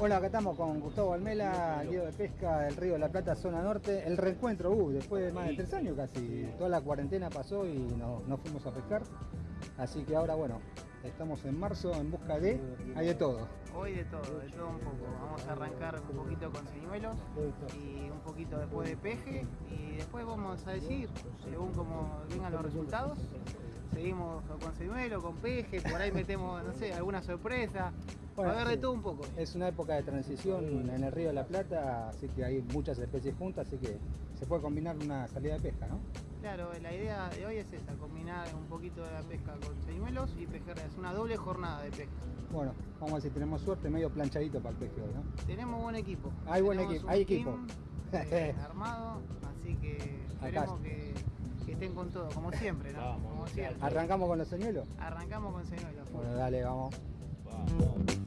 Hola, acá estamos con Gustavo Almela, guía de pesca del Río de la Plata, zona norte. El reencuentro, uh, después de más de tres años casi. Toda la cuarentena pasó y nos no fuimos a pescar. Así que ahora, bueno, estamos en marzo en busca de... Hay de todo. Hoy de todo, de todo un poco. Vamos a arrancar un poquito con señuelos y un poquito después de peje y después vamos a decir, según como vengan los resultados, seguimos con señuelo, con peje, por ahí metemos, no sé, alguna sorpresa. Bueno, a ver de sí. todo un poco. Es una época de transición en el Río de la Plata, así que hay muchas especies juntas, así que se puede combinar una salida de pesca, ¿no? Claro, la idea de hoy es esa, combinar un poquito de la pesca con señuelos y pejerreyes, una doble jornada de pesca. Bueno, vamos a ver si tenemos suerte, medio planchadito para el pesque hoy, ¿no? Tenemos buen equipo. Hay buen equipo, un hay equipo. team, eh, armado, así que esperemos Acá. que estén con todo, como siempre, ¿no? Vamos, como siempre. ¿Arrancamos con los señuelos? Arrancamos con señuelos. Bueno, dale, vamos. Vamos.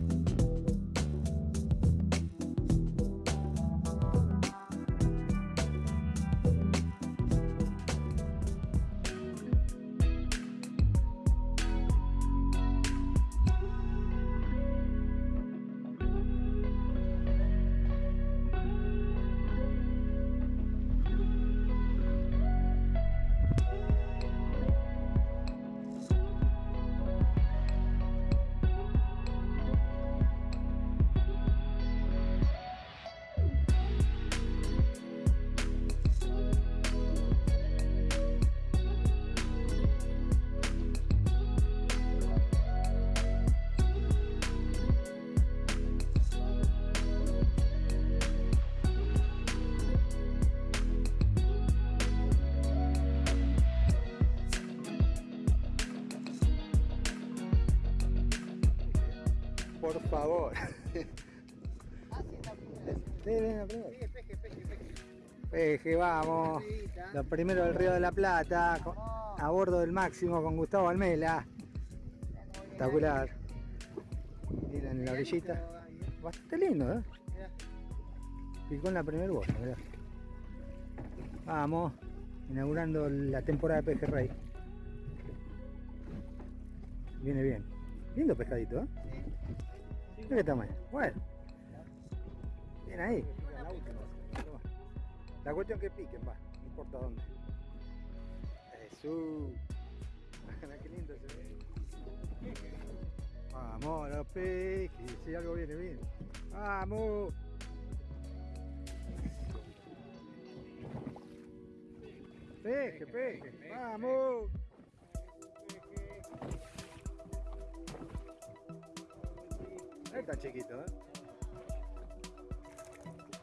Por favor. Ven, ven, ven. Peje, peje, peje, peje. Peje, vamos. Lo primero del Río de la Plata, con- a bordo del Máximo con Gustavo Almela. Espectacular. Miren en la orillita. Bastante lindo, ¿eh? Picó en la primera bolsa, mirá. Vamos, inaugurando la temporada de pejerrey. Viene bien. Lindo pescadito, ¿eh? Qué tamaño. Bueno. Bien ahí. La cuestión que piquen, va. No importa dónde. Jesús. Qué lindo se ve. Vamos, los pejes. Si algo viene bien. Vamos. Peje, peje. Vamos. Es tan chiquito, ¿eh?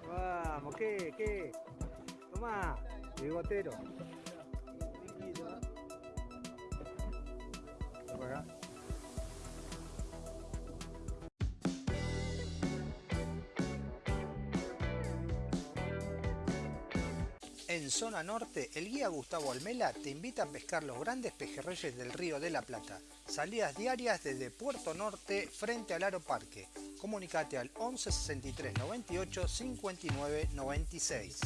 Vamos, ¿qué? ¿Qué? Tomá, bigotero. Ven para acá. En zona norte, el guía Gustavo Almela te invita a pescar los grandes pejerreyes del Río de la Plata. Salidas diarias desde Puerto Norte frente al Aro Parque. Comunicate al 11 63 98 59 96.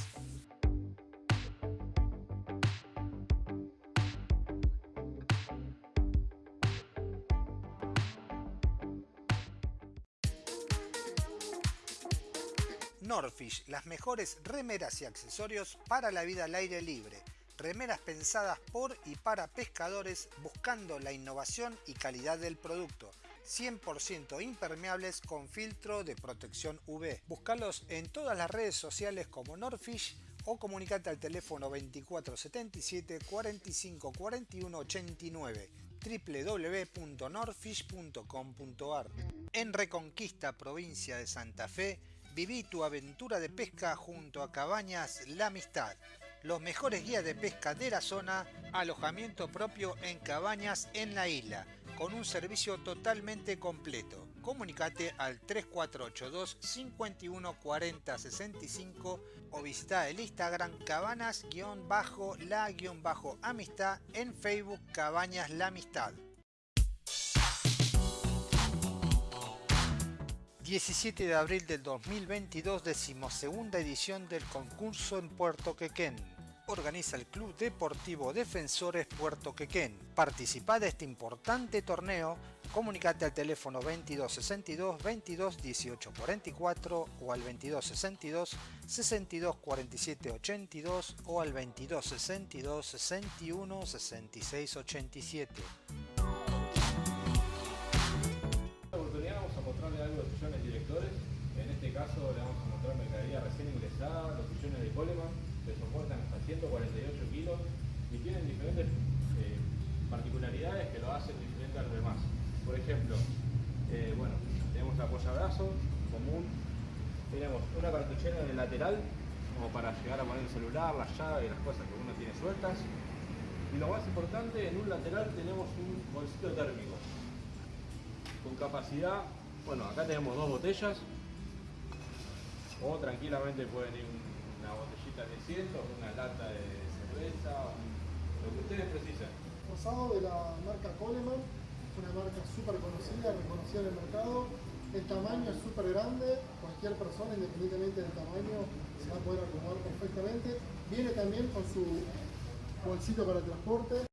Norfish, las mejores remeras y accesorios para la vida al aire libre. Remeras pensadas por y para pescadores buscando la innovación y calidad del producto. 100% impermeables con filtro de protección UV. Búscalos en todas las redes sociales como Norfish o comunicate al teléfono 2477 45 41 89 www.norfish.com.ar En Reconquista, provincia de Santa Fe, viví tu aventura de pesca junto a Cabañas La Amistad. Los mejores guías de pesca de la zona, alojamiento propio en cabañas en la isla, con un servicio totalmente completo. Comunicate al 3482 51 40 65 o visita el Instagram cabanas-la-amistad en Facebook Cabañas La Amistad. 17 de abril del 2022, decimosegunda edición del concurso en Puerto Quequén. Organiza el Club Deportivo Defensores Puerto Quequén. Participa de este importante torneo Comunicate al teléfono 2262 22 18 44 o al 2262 62 47 82 o al 2262 61 66 87. Este caso le vamos a mostrar mercadería recién ingresada, los sillones de Coleman, que soportan hasta 148 kilos y tienen diferentes eh, particularidades que lo hacen diferente a los demás. Por ejemplo, eh, bueno, tenemos apoyabrazo común, tenemos una cartuchera en el lateral, como para llegar a poner el celular, la llave y las cosas que uno tiene sueltas. Y lo más importante, en un lateral tenemos un bolsito térmico con capacidad, bueno, acá tenemos dos botellas, o tranquilamente pueden ir una botellita de 100, una lata de cerveza, lo que ustedes precisen. Rosado de la marca Coleman, una marca súper conocida, reconocida en el mercado. El tamaño es súper grande, cualquier persona, independientemente del tamaño, se va a poder acomodar perfectamente. Viene también con su bolsito para transporte.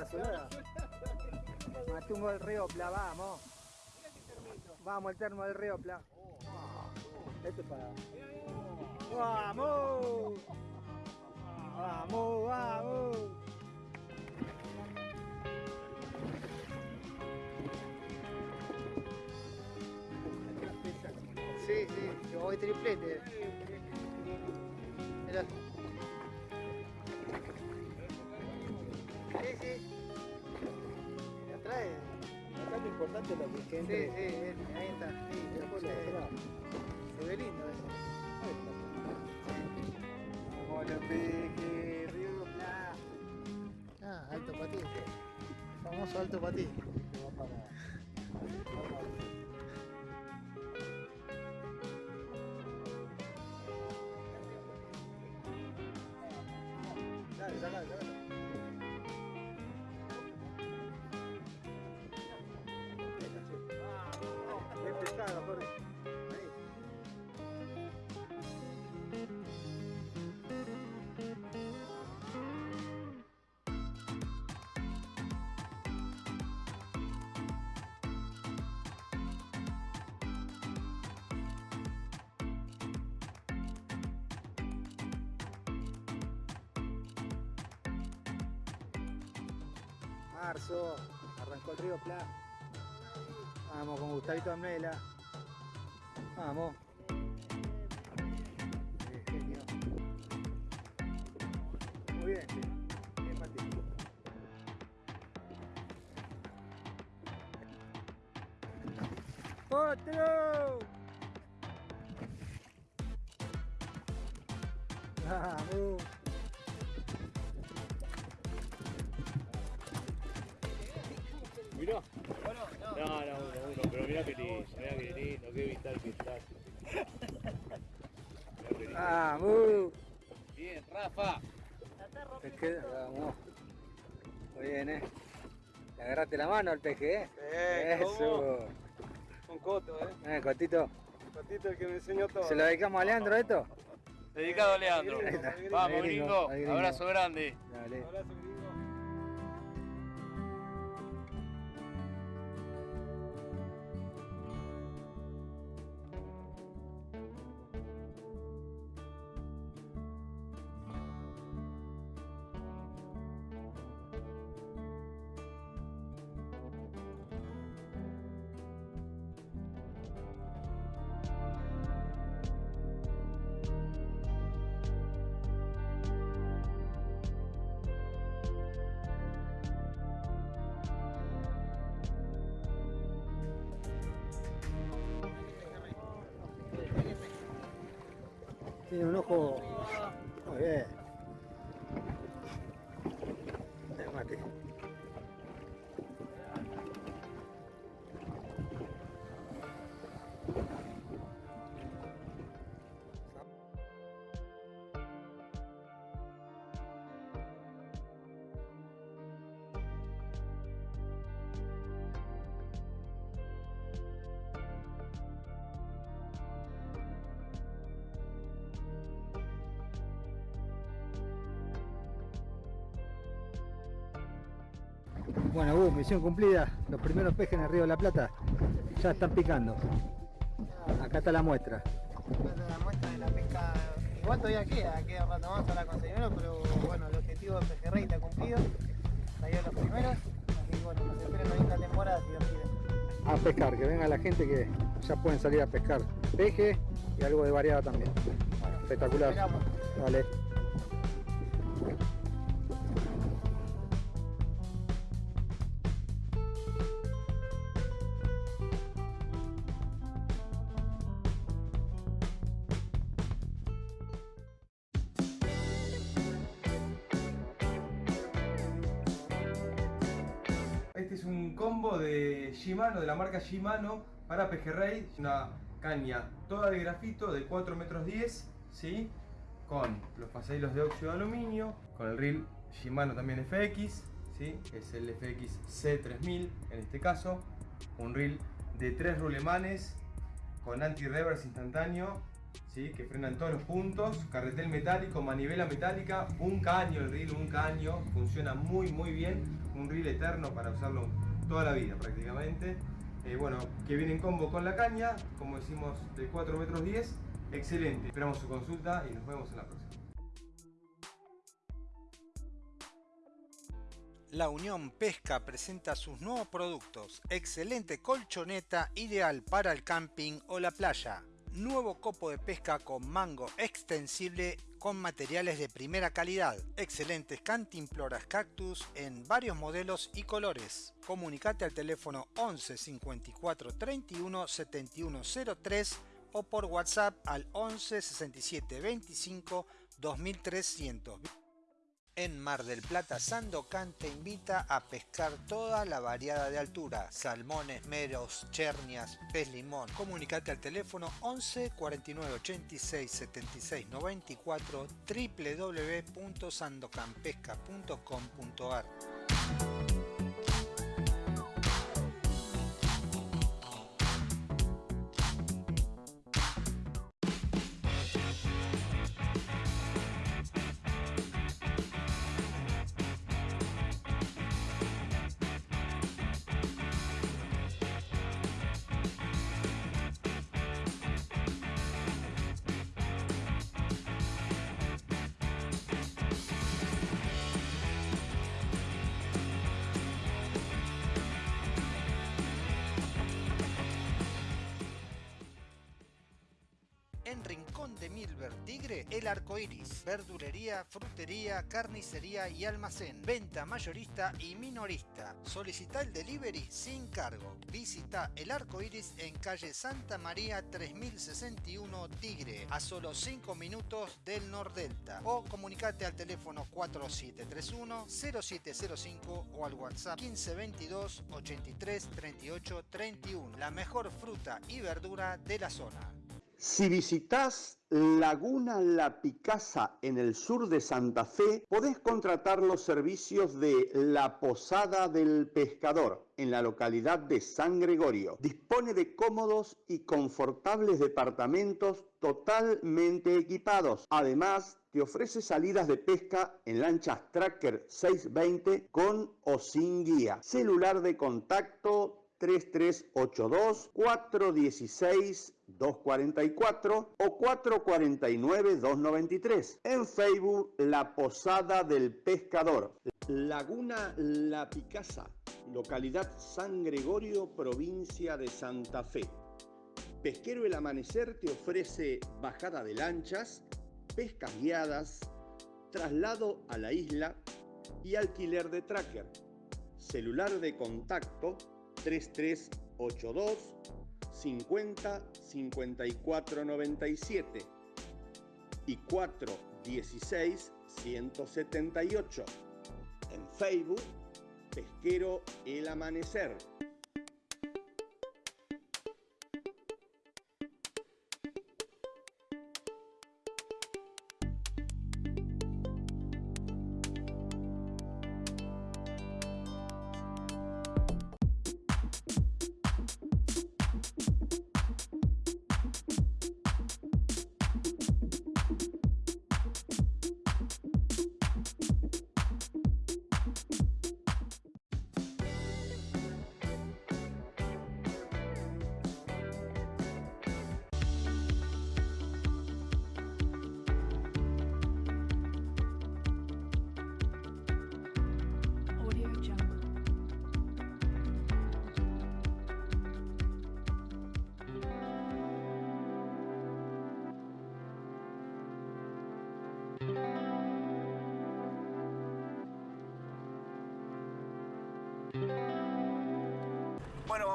Brazolada. Matumbo del Río Pla, vamos. Vamos, el termo del Río Pla. Esto es para. ¡Vamos! ¡Vamos, vamos! Sí, sí, yo voy triplete. Mirá. Lo que Sí, sí, ahí está. Sí, después se, se ve lindo eso. Vamos, lo Río. Ah, alto patín. Famoso alto patín. Va para- Marzo, arrancó el río Pla. Vamos con Gustavito Amela. Vamos. Muy bien, bien Mati. ¡Otro! Vamos. Mirá que lindo, mirá que lindo, qué vital que estás. Mirá qué lindo. Vamos. Bien, Rafa. Te queda, vamos. Muy bien, eh. Le agarraste la mano al peje, eh. Eso. Con Coto, eh. Eh, Cotito. Cotito el que me enseñó todo. ¿Se lo dedicamos a Leandro esto? Dedicado a Leandro. Vamos, gringo. Abrazo grande. Tiene un ojo. Muy bien. Eh, Bueno, uh, misión cumplida. Los primeros pejes en el río de la Plata ya están picando. Acá está la muestra. Acá está la muestra de la pesca. Igual todavía queda, queda un rato más para conseguirlo, pero bueno, el objetivo de Pejerrey está cumplido. Salió los primeros, así que bueno, nos espera una linda temporada si Dios quiere. A pescar, que venga la gente que ya pueden salir a pescar peje y algo de variada también. Bueno, Espectacular. esperamos. Shimano, de la marca Shimano, para pejerrey. Una caña toda de grafito de 4 metros 10, ¿sí? Con los pasadillos de óxido de aluminio, con el reel Shimano también FX, ¿sí? Es el FX C3000 en este caso. Un reel de 3 rulemanes con anti-reverse instantáneo, ¿sí? Que frenan todos los puntos. Carretel metálico, manivela metálica, un caño el reel, un caño. Funciona muy muy bien. Un reel eterno para usarlo toda la vida prácticamente. Eh, bueno, que viene en combo con la caña, como decimos, de 4 metros 10. Excelente. Esperamos su consulta y nos vemos en la próxima. La Unión Pesca presenta sus nuevos productos. Excelente colchoneta ideal para el camping o la playa. Nuevo copo de pesca con mango extensible con materiales de primera calidad. Excelentes cantimploras cactus en varios modelos y colores. Comunicate al teléfono 11 54 31 71 03 o por WhatsApp al 11 67 25 2300. En Mar del Plata, Sandocan te invita a pescar toda la variada de altura, salmones, meros, chernias, pez limón. Comunicate al teléfono 11 49 86 76 94 www.sandocanpesca.com.ar El Arco Iris, verdulería, frutería, carnicería y almacén, venta mayorista y minorista. Solicita el delivery sin cargo. Visita El Arco Iris en calle Santa María 3061 Tigre, a solo 5 minutos del Nordelta. O comunicate al teléfono 4731 0705 o al WhatsApp 1522 83 38 31. La mejor fruta y verdura de la zona. Si visitas Laguna La Picasa en el sur de Santa Fe, podés contratar los servicios de La Posada del Pescador en la localidad de San Gregorio. Dispone de cómodos y confortables departamentos totalmente equipados. Además, te ofrece salidas de pesca en lanchas Tracker 620 con o sin guía. Celular de contacto 3382 416 244 o 449 293. En Facebook La Posada del Pescador. Laguna La Picasa, localidad San Gregorio, provincia de Santa Fe. Pesquero El Amanecer te ofrece bajada de lanchas, pescas guiadas, traslado a la isla y alquiler de tracker. Celular de contacto 3382 50 54 97 y 416 178. En Facebook, Pesquero El Amanecer.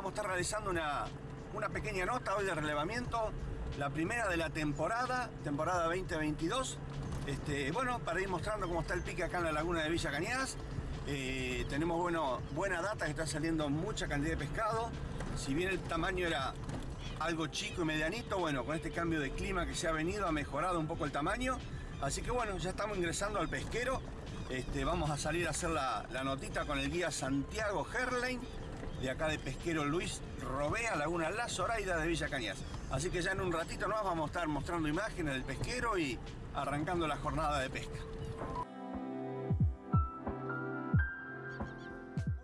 Vamos a estar realizando una, una pequeña nota hoy de relevamiento, la primera de la temporada, temporada 2022. Este, bueno, para ir mostrando cómo está el pique acá en la laguna de Villa Cañas. Eh, tenemos bueno, buena data está saliendo mucha cantidad de pescado. Si bien el tamaño era algo chico y medianito, bueno, con este cambio de clima que se ha venido ha mejorado un poco el tamaño. Así que bueno, ya estamos ingresando al pesquero. Este, vamos a salir a hacer la, la notita con el guía Santiago Herlein, de acá de pesquero Luis Robea, Laguna La Zoraida de Villa Cañas. Así que ya en un ratito más vamos a estar mostrando imágenes del pesquero y arrancando la jornada de pesca.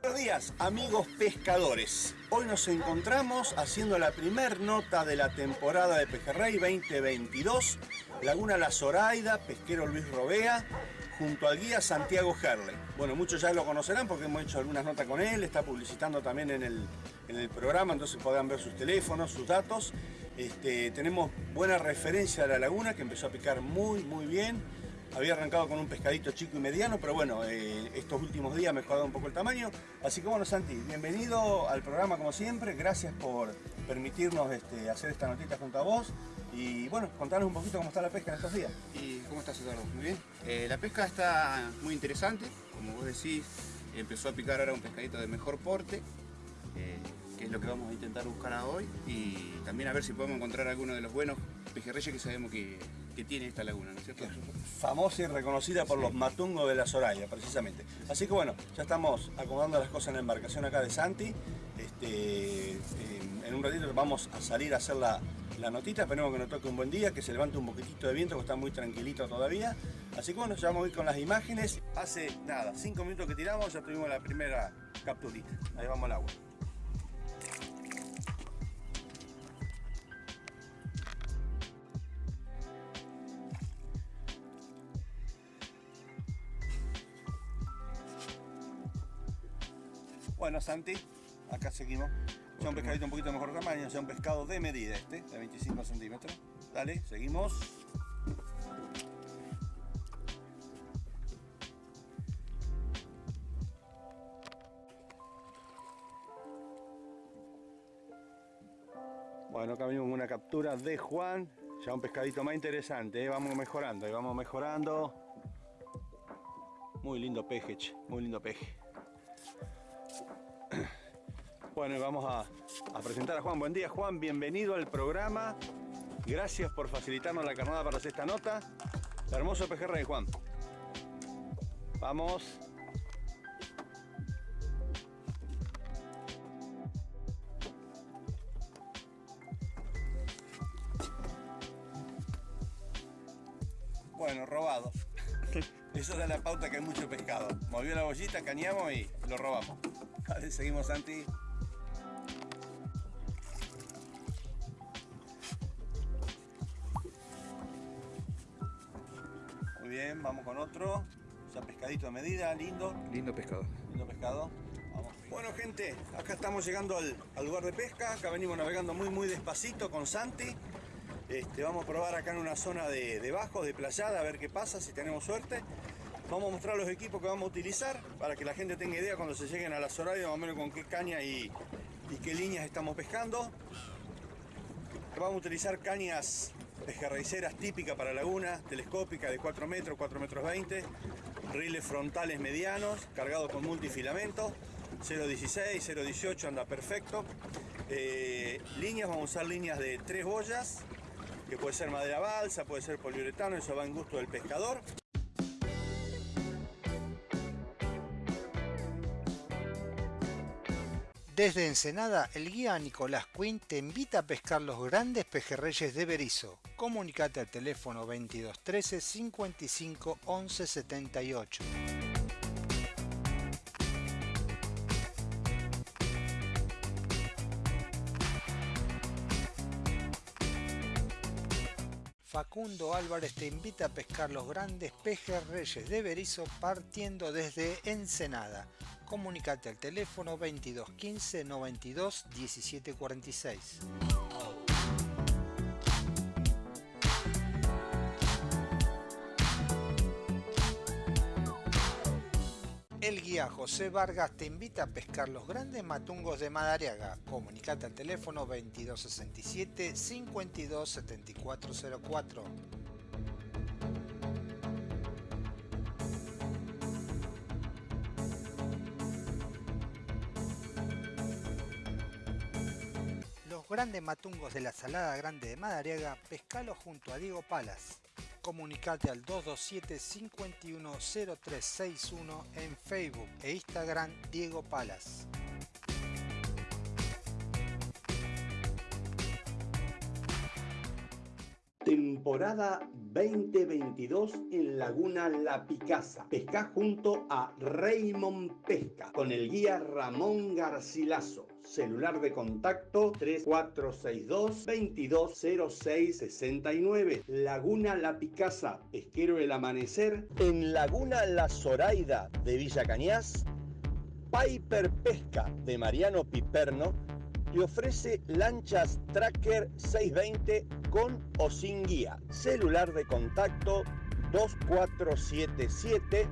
Buenos días amigos pescadores. Hoy nos encontramos haciendo la primer nota de la temporada de Pejerrey 2022. Laguna La Zoraida, pesquero Luis Robea, junto al guía Santiago Herley. Bueno, muchos ya lo conocerán porque hemos hecho algunas notas con él, está publicitando también en el, en el programa, entonces podrán ver sus teléfonos, sus datos. Este, tenemos buena referencia a la laguna que empezó a picar muy muy bien había arrancado con un pescadito chico y mediano, pero bueno, eh, estos últimos días ha mejorado un poco el tamaño. Así que bueno, Santi, bienvenido al programa como siempre. Gracias por permitirnos este, hacer esta notita junto a vos. Y bueno, contanos un poquito cómo está la pesca en estos días. ¿Y cómo estás, Eduardo? Muy bien. Eh, la pesca está muy interesante. Como vos decís, empezó a picar ahora un pescadito de mejor porte. Eh, que es lo que vamos a intentar buscar hoy. Y también a ver si podemos encontrar alguno de los buenos pejerreyes que sabemos que, que tiene esta laguna, ¿no es cierto? Famosa y reconocida por los matungos de la Soraya, precisamente. Así que bueno, ya estamos acomodando las cosas en la embarcación acá de Santi. Este, en un ratito vamos a salir a hacer la, la notita, esperemos que nos toque un buen día, que se levante un poquitito de viento, que está muy tranquilito todavía. Así que bueno, ya vamos a ir con las imágenes. Hace nada, cinco minutos que tiramos, ya tuvimos la primera capturita. Ahí vamos al agua. Bueno, Santi, acá seguimos. Ya un pescadito un poquito mejor tamaño, ya un pescado de medida este, de 25 centímetros. Dale, seguimos. Bueno, acá venimos con una captura de Juan. Ya un pescadito más interesante, ¿eh? vamos mejorando, ahí vamos mejorando. Muy lindo peje, muy lindo peje. Bueno, y vamos a, a, presentar a Juan. Buen día, Juan. Bienvenido al programa. Gracias por facilitarnos la carnada para hacer esta nota. Hermoso pejerrey, Juan. Vamos. Bueno, robado. Eso da la pauta que hay mucho pescado. Movió la bollita, cañamos y lo robamos. Vale, seguimos, Santi. Bien, vamos con otro. Ya pescadito de medida, lindo. Lindo pescado. Lindo pescado. Vamos. Bueno, gente, acá estamos llegando al, al lugar de pesca. Acá venimos navegando muy, muy despacito con Santi. Este, vamos a probar acá en una zona de, de bajos, de playada, a ver qué pasa, si tenemos suerte. Vamos a mostrar los equipos que vamos a utilizar para que la gente tenga idea cuando se lleguen a las horarias más o menos con qué caña y, y qué líneas estamos pescando. Vamos a utilizar cañas pejerreiceras típicas para laguna, telescópicas de 4 metros, 4 metros 20, riles frontales medianos, cargados con multifilamento, 0.16, 0.18 anda perfecto. Eh, líneas, vamos a usar líneas de 3 boyas, que puede ser madera balsa, puede ser poliuretano, eso va en gusto del pescador. Desde Ensenada, el guía Nicolás Quinn te invita a pescar los grandes pejerreyes de Berizo. Comunicate al teléfono 2213 55 11 78. Facundo Álvarez te invita a pescar los grandes pejerreyes de Berizo partiendo desde Ensenada. Comunicate al teléfono 2215 92 17 46. Pesquería José Vargas te invita a pescar los grandes matungos de Madariaga. Comunicate al teléfono 2267 527404. Los grandes matungos de la Salada Grande de Madariaga, pescalo junto a Diego Palas. Comunicate al 227 510361 en Facebook e Instagram Diego Palas. Temporada 2022 en Laguna La Picasa. Pesca junto a Raymond Pesca con el guía Ramón Garcilaso. Celular de contacto 3462 220669. Laguna La Picasa, Pesquero el Amanecer. En Laguna La Zoraida de Villa Cañas. Piper Pesca de Mariano Piperno te ofrece lanchas Tracker 620 con o sin guía. Celular de contacto 2477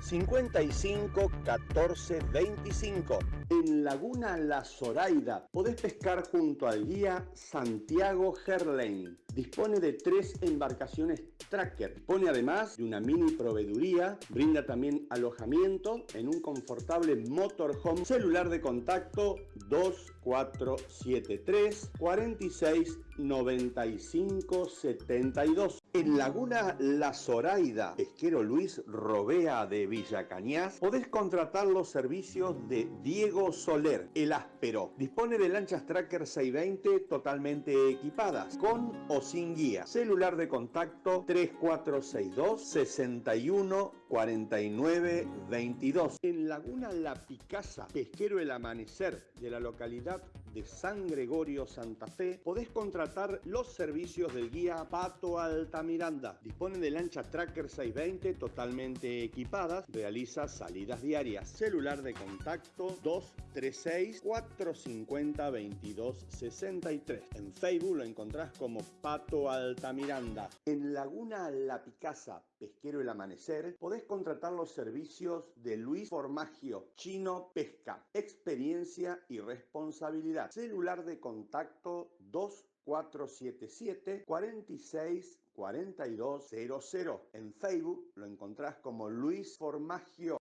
55 14 25. En Laguna La Zoraida podés pescar junto al guía Santiago Gerlain. Dispone de tres embarcaciones tracker. Dispone además de una mini proveeduría. Brinda también alojamiento en un confortable motorhome. Celular de contacto 2473 46 95 72. En Laguna La Zoraida, pesquero Luis Robea de Villa Cañas, podés contratar los servicios de Diego Soler, el áspero. Dispone de lanchas Tracker 620 totalmente equipadas, con o sin guía. Celular de contacto 3462 61 49 22. En Laguna La Picasa, pesquero El Amanecer de la localidad de San Gregorio Santa Fe, podés contratar los servicios del guía Pato Altamiranda. Dispone de lancha Tracker 620 totalmente equipadas, realiza salidas diarias. Celular de contacto 236 450 2263. En Facebook lo encontrás como Pato Altamiranda. En Laguna La Picasa, Pesquero El Amanecer, podés contratar los servicios de Luis Formagio, Chino Pesca, experiencia y responsabilidad. Celular de contacto 2477 46 4200. En Facebook lo encontrás como Luis Formagio.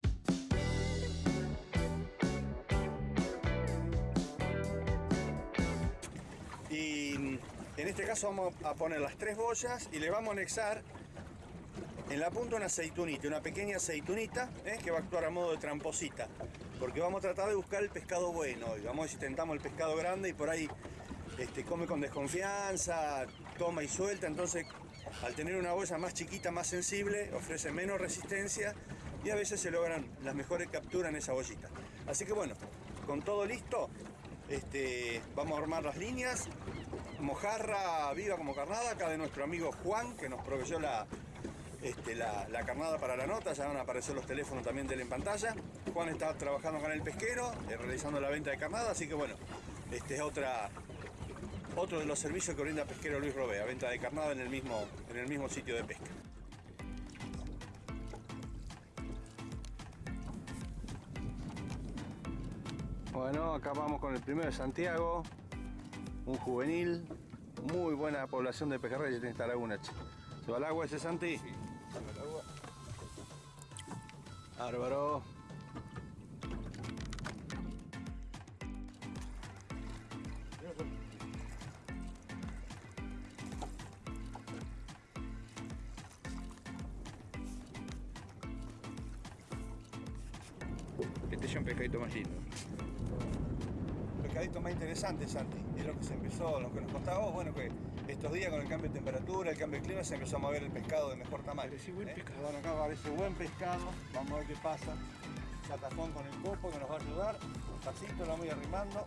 Y en este caso vamos a poner las tres boyas y le vamos a anexar en la punta una aceitunita, una pequeña aceitunita ¿eh? que va a actuar a modo de tramposita. Porque vamos a tratar de buscar el pescado bueno. Y vamos a ver si tentamos el pescado grande y por ahí este, come con desconfianza, toma y suelta. Entonces, al tener una boya más chiquita, más sensible, ofrece menos resistencia y a veces se logran las mejores capturas en esa bollita. Así que bueno, con todo listo, este, vamos a armar las líneas. Mojarra viva como carnada, acá de nuestro amigo Juan, que nos proveyó la, este, la, la, carnada para la nota, ya van a aparecer los teléfonos también de él en pantalla. Juan está trabajando con el pesquero, eh, realizando la venta de carnada, así que bueno, este es otra, otro de los servicios que brinda Pesquero Luis Robea, venta de carnada en el mismo, en el mismo sitio de pesca. Bueno, acá vamos con el primero de Santiago, un juvenil, muy buena población de pejerreyes en esta laguna. ¿Se va al agua ese Santi? Sí, Bárbaro. Este es un pescadito más lindo. Pescadito más interesante, Santi. Es lo que se empezó, lo que nos contaba vos, bueno, que estos días con el cambio de temperatura, el cambio de clima, se empezó a mover el pescado de mejor tamaño. Buen ¿eh? pescado. Bueno, acá parece buen pescado. Vamos a ver qué pasa. Catafón con el copo que nos va a ayudar. Pasito, lo voy arrimando.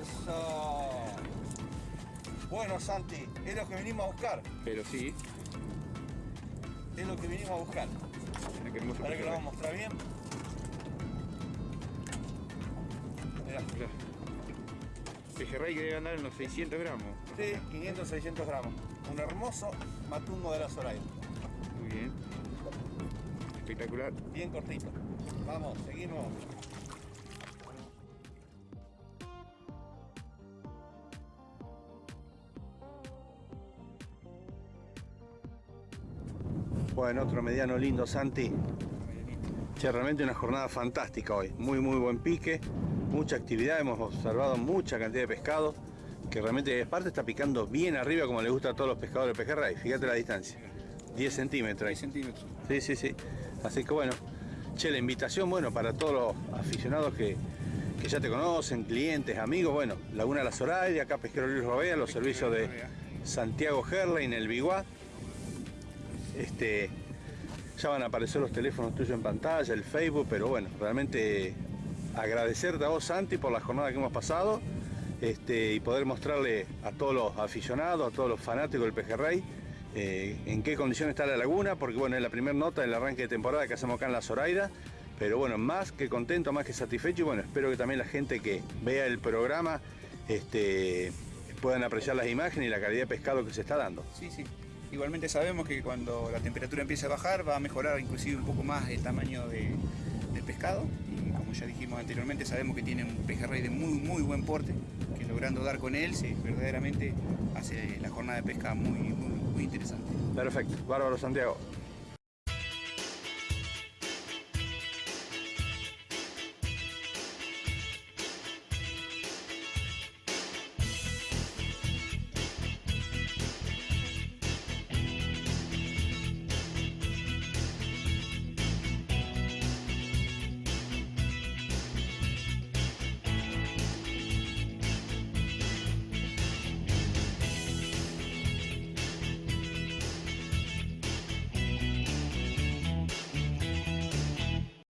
Eso. Bueno, Santi, es lo que vinimos a buscar. Pero sí, Es lo que vinimos a buscar. Ahora que lo vamos a mostrar bien. Mirá. Mirá. Pejerrey que debe andar en unos 600 gramos. Sí, 500, 600 gramos. Un hermoso matungo de la Zoraida. Muy bien. Espectacular. Bien cortito. Vamos, seguimos. Bueno, otro mediano lindo, Santi. Che, realmente una jornada fantástica hoy. Muy, muy buen pique, mucha actividad. Hemos observado mucha cantidad de pescado que realmente parte está picando bien arriba como le gusta a todos los pescadores de pejerrey. Fíjate la distancia. 10 centímetros. 10 centímetros. Sí, sí, sí. Así que bueno, che, la invitación, bueno, para todos los aficionados que, que ya te conocen, clientes, amigos, bueno, Laguna La Zoraida, acá Pesquero Luis Robea, los servicios de Santiago Herlein, el Biguá. Este, ya van a aparecer los teléfonos tuyos en pantalla, el Facebook, pero bueno, realmente agradecerte a vos, Santi, por la jornada que hemos pasado este, y poder mostrarle a todos los aficionados, a todos los fanáticos del pejerrey, eh, en qué condición está la laguna, porque bueno, es la primera nota del arranque de temporada que hacemos acá en La Zoraida, pero bueno, más que contento, más que satisfecho y bueno, espero que también la gente que vea el programa este, puedan apreciar las imágenes y la calidad de pescado que se está dando. Sí, sí. Igualmente sabemos que cuando la temperatura empiece a bajar va a mejorar inclusive un poco más el tamaño de, del pescado y como ya dijimos anteriormente sabemos que tiene un pejerrey de muy muy buen porte que logrando dar con él se verdaderamente hace la jornada de pesca muy, muy, muy interesante. Perfecto, bárbaro Santiago.